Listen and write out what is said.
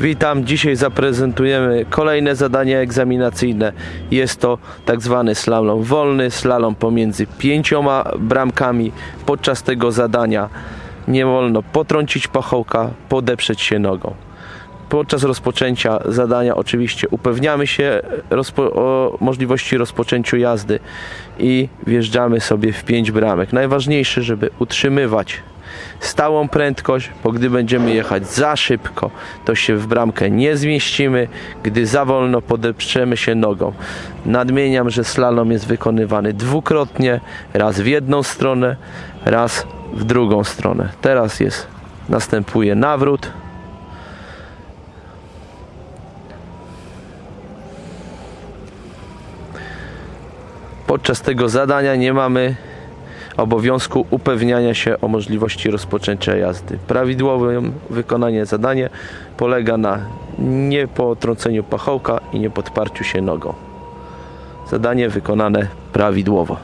Witam, dzisiaj zaprezentujemy kolejne zadanie egzaminacyjne. Jest to tak zwany slalom wolny, slalom pomiędzy pięcioma bramkami. Podczas tego zadania nie wolno potrącić pachołka, podeprzeć się nogą. Podczas rozpoczęcia zadania oczywiście upewniamy się rozpo- o możliwości rozpoczęcia jazdy i wjeżdżamy sobie w pięć bramek. Najważniejsze, żeby utrzymywać stałą prędkość, bo gdy będziemy jechać za szybko, to się w bramkę nie zmieścimy, gdy za wolno podeprzemy się nogą. Nadmieniam, że slalom jest wykonywany dwukrotnie, raz w jedną stronę, raz w drugą stronę. Teraz jest, następuje nawrót. Podczas tego zadania nie mamy obowiązku upewniania się o możliwości rozpoczęcia jazdy. Prawidłowe wykonanie zadania polega na niepotrąceniu pachołka i niepodparciu się nogą. Zadanie wykonane prawidłowo.